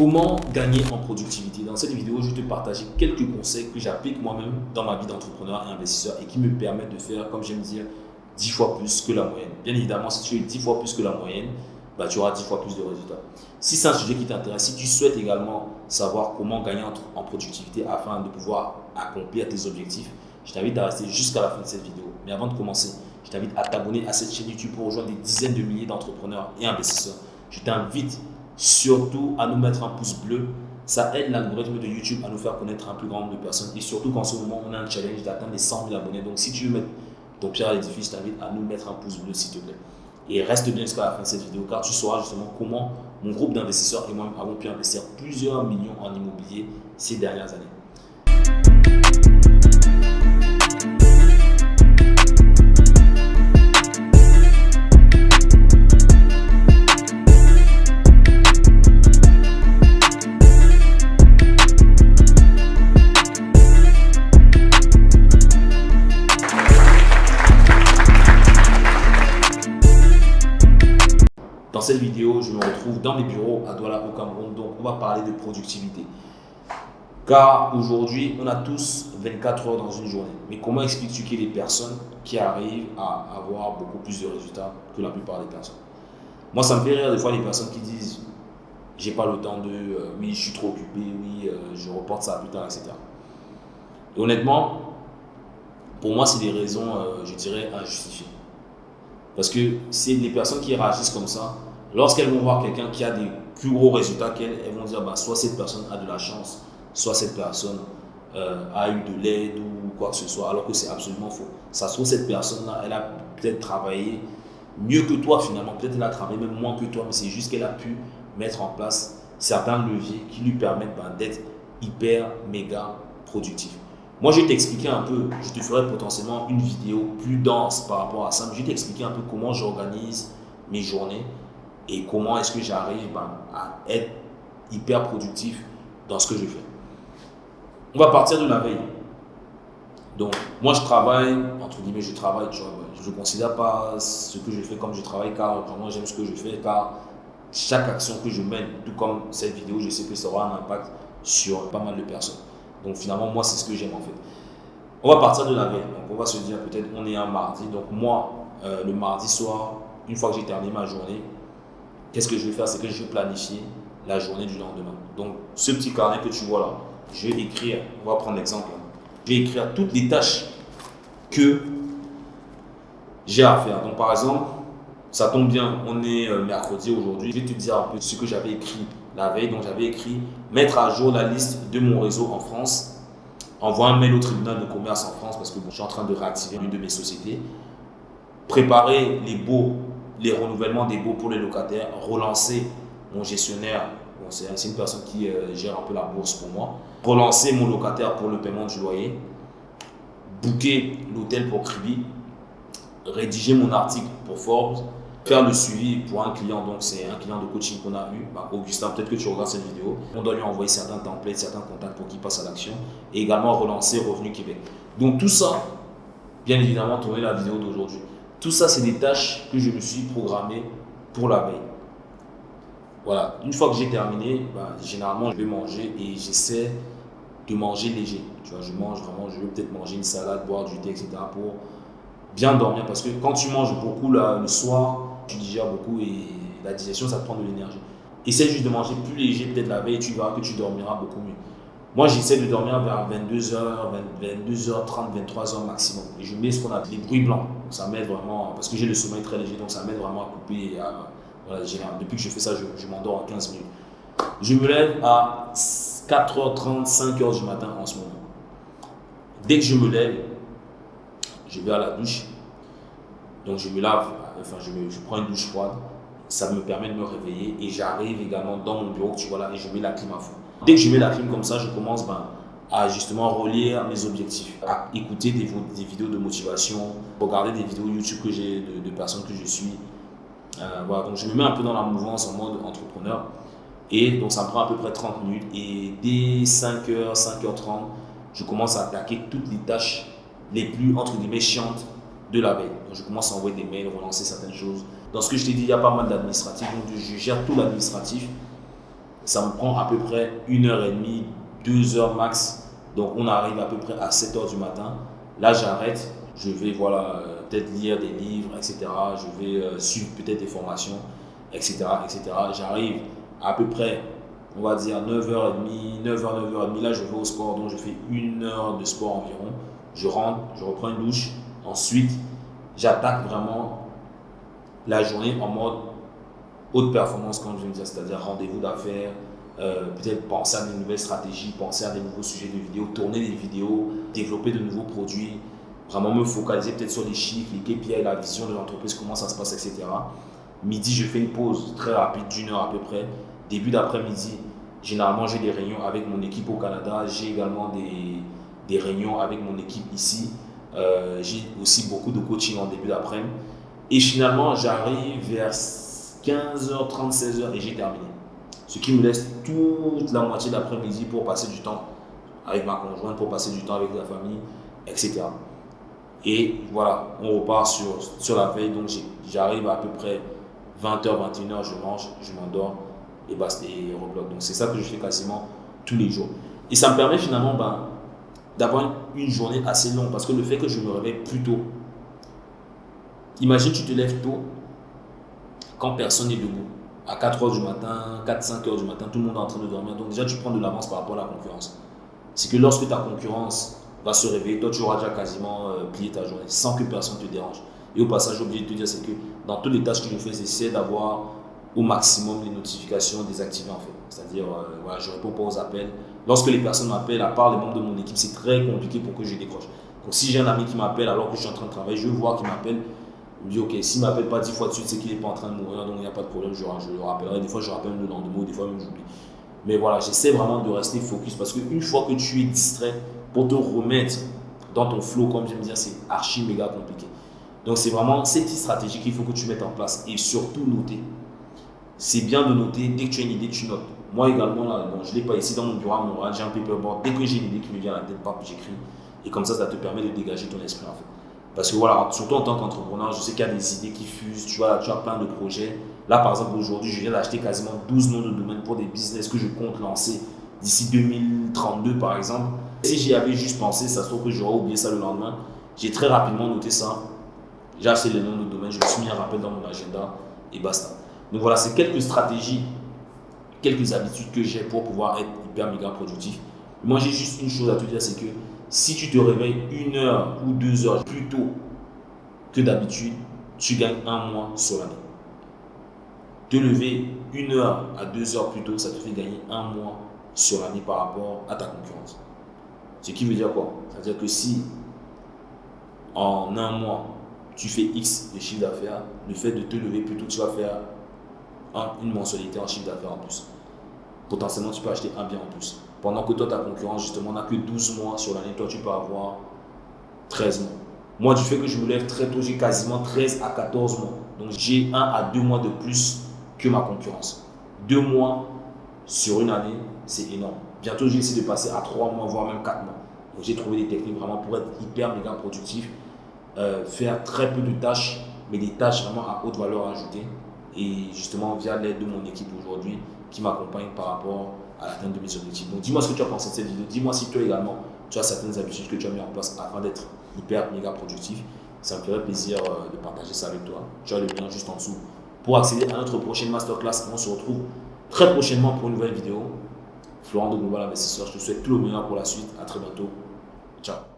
Comment gagner en productivité Dans cette vidéo, je vais te partager quelques conseils que j'applique moi-même dans ma vie d'entrepreneur et investisseur et qui me permettent de faire, comme j'aime dire, 10 fois plus que la moyenne. Bien évidemment, si tu es 10 fois plus que la moyenne, bah, tu auras 10 fois plus de résultats. Si c'est un sujet qui t'intéresse, si tu souhaites également savoir comment gagner en, productivité afin de pouvoir accomplir tes objectifs, je t'invite à rester jusqu'à la fin de cette vidéo. Mais avant de commencer, je t'invite à t'abonner à cette chaîne YouTube pour rejoindre des dizaines de milliers d'entrepreneurs et investisseurs. Je t'invite surtout à nous mettre un pouce bleu. Ça aide l'algorithme de YouTube à nous faire connaître un plus grand nombre de personnes. Et surtout qu'en ce moment, on a un challenge d'atteindre les 100 000 abonnés. Donc si tu veux mettre ton pierre à l'édifice, je t'invite à nous mettre un pouce bleu s'il te plaît. Et reste bien jusqu'à la fin de cette vidéo car tu sauras justement comment mon groupe d'investisseurs et moi avons pu investir plusieurs millions en immobilier ces dernières années. Dans cette vidéo, je me retrouve dans mes bureaux à Douala au Cameroun, donc on va parler de productivité. Car aujourd'hui, on a tous 24 heures dans une journée. Mais comment expliques-tu qu'il y a des personnes qui arrivent à avoir beaucoup plus de résultats que la plupart des personnes? Moi, ça me fait rire des fois les personnes qui disent j'ai pas le temps de, euh, oui, je suis trop occupé, oui, euh, je reporte ça plus tard, etc. Et honnêtement, pour moi, c'est des raisons, euh, je dirais, injustifiées. Parce que c'est les personnes qui réagissent comme ça, lorsqu'elles vont voir quelqu'un qui a des plus gros résultats qu'elles, elles vont dire bah, soit cette personne a de la chance, soit cette personne euh, a eu de l'aide ou quoi que ce soit, alors que c'est absolument faux. Ça se trouve, cette personne-là, elle a peut-être travaillé mieux que toi finalement, peut-être elle a travaillé même moins que toi, mais c'est juste qu'elle a pu mettre en place certains leviers qui lui permettent bah, d'être hyper, méga productif. Moi, je vais t'expliquer un peu, je te ferai potentiellement une vidéo plus dense par rapport à ça, je vais t'expliquer un peu comment j'organise mes journées et comment est-ce que j'arrive ben, à être hyper productif dans ce que je fais? On va partir de la veille. Donc, moi, je travaille, entre guillemets, je travaille, tu vois, je ne considère pas ce que je fais comme je travaille, car vraiment, j'aime ce que je fais, car chaque action que je mène, tout comme cette vidéo, je sais que ça aura un impact sur pas mal de personnes. Donc finalement, moi, c'est ce que j'aime en fait. On va partir de la veille. Donc on va se dire peut-être on est un mardi. Donc moi, euh, le mardi soir, une fois que j'ai terminé ma journée, qu'est-ce que je vais faire? C'est que je vais planifier la journée du lendemain. Donc ce petit carnet que tu vois là, je vais écrire, on va prendre l'exemple. Je vais écrire toutes les tâches que j'ai à faire. Donc par exemple, ça tombe bien, on est euh, mercredi aujourd'hui. Je vais te dire un peu ce que j'avais écrit la veille. Donc j'avais écrit mettre à jour la liste de mon réseau en France, envoyer un mail au tribunal de commerce en France parce que je suis en train de réactiver une de mes sociétés, préparer les baux, les renouvellements des baux pour les locataires, relancer mon gestionnaire, c'est une personne qui euh, gère un peu la bourse pour moi, relancer mon locataire pour le paiement du loyer, booker l'hôtel pour Kribi, rédiger mon article pour Forbes, faire le suivi pour un client, donc c'est un client de coaching qu'on a eu, bah, Augustin, peut-être que tu regardes cette vidéo, on doit lui envoyer certains templates, certains contacts pour qu'il passe à l'action, et également relancer Revenu Québec. Donc tout ça, bien évidemment, tourner la vidéo d'aujourd'hui. Tout ça, c'est des tâches que je me suis programmé pour la veille. Voilà, une fois que j'ai terminé, bah, généralement, je vais manger et j'essaie de manger léger. Tu vois, je mange vraiment, je vais peut-être manger une salade, boire du thé, etc. pour bien dormir. Parce que quand tu manges beaucoup le soir, tu digères beaucoup et la digestion, ça te prend de l'énergie. Essaie juste de manger plus léger peut-être la veille, tu verras que tu dormiras beaucoup mieux. Moi, j'essaie de dormir vers 22h, 22h30, 23h maximum. Et je mets ce qu'on appelle les bruits blancs. Ça m'aide vraiment, parce que j'ai le sommeil très léger, donc ça m'aide vraiment à couper. depuis que je fais ça, je, je m'endors en 15 minutes. Je me lève à 4h30, 5h du matin en ce moment. Dès que je me lève, je vais à la douche. Donc je me lave enfin je, je, prends une douche froide, ça me permet de me réveiller et j'arrive également dans mon bureau, tu vois là, et je mets la clim à fond. Dès que je mets la clim comme ça, je commence ben, à justement relire mes objectifs, à écouter des, des, vidéos de motivation, regarder des vidéos YouTube que j'ai de, personnes que je suis. Euh, voilà, donc je me mets un peu dans la mouvance en mode entrepreneur. Et donc ça me prend à peu près 30 minutes. Et dès 5h, 5h30, je commence à attaquer toutes les tâches les plus, entre guillemets, chiantes de la veille. Donc, je commence à envoyer des mails, relancer certaines choses. Dans ce que je t'ai dit, il y a pas mal d'administratifs, donc je gère tout l'administratif. Ça me prend à peu près une heure et demie, deux heures max. Donc on arrive à peu près à 7 heures du matin. Là, j'arrête. Je vais voilà, euh, peut-être lire des livres, etc. Je vais euh, suivre peut-être des formations, etc. etc. J'arrive à peu près, on va dire 9h30, 9h, 9h30. Là, je vais au sport. Donc je fais une heure de sport environ. Je rentre, je reprends une douche. Ensuite, j'attaque vraiment la journée en mode haute performance, comme je viens de dire, c'est-à-dire rendez-vous d'affaires, euh, peut-être penser à des nouvelles stratégies, penser à des nouveaux sujets de vidéos, tourner des vidéos, développer de nouveaux produits, vraiment me focaliser peut-être sur les chiffres, les KPI, la vision de l'entreprise, comment ça se passe, etc. Midi, je fais une pause très rapide d'une heure à peu près. Début d'après-midi, généralement, j'ai des réunions avec mon équipe au Canada. J'ai également des, des, réunions avec mon équipe ici. Euh, j'ai aussi beaucoup de coaching en début d'après-midi. Et finalement, j'arrive vers 15h30, 16h et j'ai terminé. Ce qui me laisse toute la moitié d'après-midi pour passer du temps avec ma conjointe, pour passer du temps avec la famille, etc. Et voilà, on repart sur, sur la veille. Donc j'arrive à, peu près 20h, 21h, je mange, je m'endors et basta, et rebloque. Donc c'est ça que je fais quasiment tous les jours. Et ça me permet finalement ben, d'avoir une journée assez longue parce que le fait que je me réveille plus tôt, imagine tu te lèves tôt, quand personne n'est debout. À 4 h du matin, 4-5 h du matin, tout le monde est en train de dormir. Donc déjà, tu prends de l'avance par rapport à la concurrence. C'est que lorsque ta concurrence va se réveiller, toi, tu auras déjà quasiment euh, plié ta journée sans que personne te dérange. Et au passage, j'ai oublié de te dire, c'est que dans toutes les tâches que je fais, j'essaie d'avoir au maximum les notifications désactivées en fait. C'est-à-dire, euh, voilà, je réponds pas aux appels. Lorsque les personnes m'appellent, à part les membres de mon équipe, c'est très compliqué pour que je décroche. Donc si j'ai un ami qui m'appelle alors que je suis en train de travailler, je vois qu'il m'appelle, je me dis, ok, s'il ne m'appelle pas dix fois de suite, c'est qu'il n'est pas en train de mourir, donc il n'y a pas de problème, je, le rappellerai. Des fois, je rappelle le lendemain, des fois même j'oublie. Mais voilà, j'essaie vraiment de rester focus parce qu'une fois que tu es distrait, pour te remettre dans ton flow, comme j'aime dire, c'est archi méga compliqué. Donc c'est vraiment cette stratégie qu'il faut que tu mettes en place et surtout noter. C'est bien de noter, dès que tu as une idée, tu notes. Moi également, là, je ne l'ai pas ici dans mon bureau j'ai un paperboard. Dès que j'ai une idée qui me vient à la tête, j'écris. Et comme ça, ça te permet de dégager ton esprit en fait. Parce que voilà, surtout en tant qu'entrepreneur, je sais qu'il y a des idées qui fusent, tu vois, tu as plein de projets. Là, par exemple, aujourd'hui, je viens d'acheter quasiment 12 noms de domaine pour des business que je compte lancer d'ici 2032, par exemple. Si j'y avais juste pensé, ça se trouve que j'aurais oublié ça le lendemain. J'ai très rapidement noté ça. J'ai acheté les noms de domaine, je me suis mis un rappel dans mon agenda et basta. Donc voilà, c'est quelques stratégies, quelques habitudes que j'ai pour pouvoir être hyper méga productif. Moi, j'ai juste une chose à te dire, c'est que si tu te réveilles une heure ou deux heures plus tôt que d'habitude, tu gagnes un mois sur l'année. Te lever une heure à deux heures plus tôt, ça te fait gagner un mois sur l'année par rapport à ta concurrence. Ce qui veut dire quoi? C'est-à-dire que si en un mois, tu fais X de chiffre d'affaires, le fait de te lever plus tôt, tu vas faire une mensualité en chiffre d'affaires en plus. Potentiellement, tu peux acheter un bien en plus. Pendant que toi, ta concurrence, justement, n'a que 12 mois sur l'année, toi, tu peux avoir 13 mois. Moi, du fait que je me lève très tôt, j'ai quasiment 13 à 14 mois. Donc, j'ai 1 à 2 mois de plus que ma concurrence. 2 mois sur une année, c'est énorme. Bientôt, j'ai essayé de passer à 3 mois, voire même 4 mois. Donc, j'ai trouvé des techniques vraiment pour être hyper méga productif, euh, faire très peu de tâches, mais des tâches vraiment à haute valeur ajoutée. Et justement, via l'aide de mon équipe aujourd'hui, qui m'accompagne par rapport à l'atteinte de mes objectifs. Donc dis-moi ce que tu as pensé de cette vidéo. Dis-moi si toi également, tu as certaines habitudes que tu as mis en place afin d'être hyper méga productif. Ça me ferait plaisir euh, de partager ça avec toi. Tu as le lien juste en dessous pour accéder à notre prochaine masterclass. On se retrouve très prochainement pour une nouvelle vidéo. Florent de Global Investisseur, je te souhaite tout le meilleur pour la suite. À très bientôt. Ciao.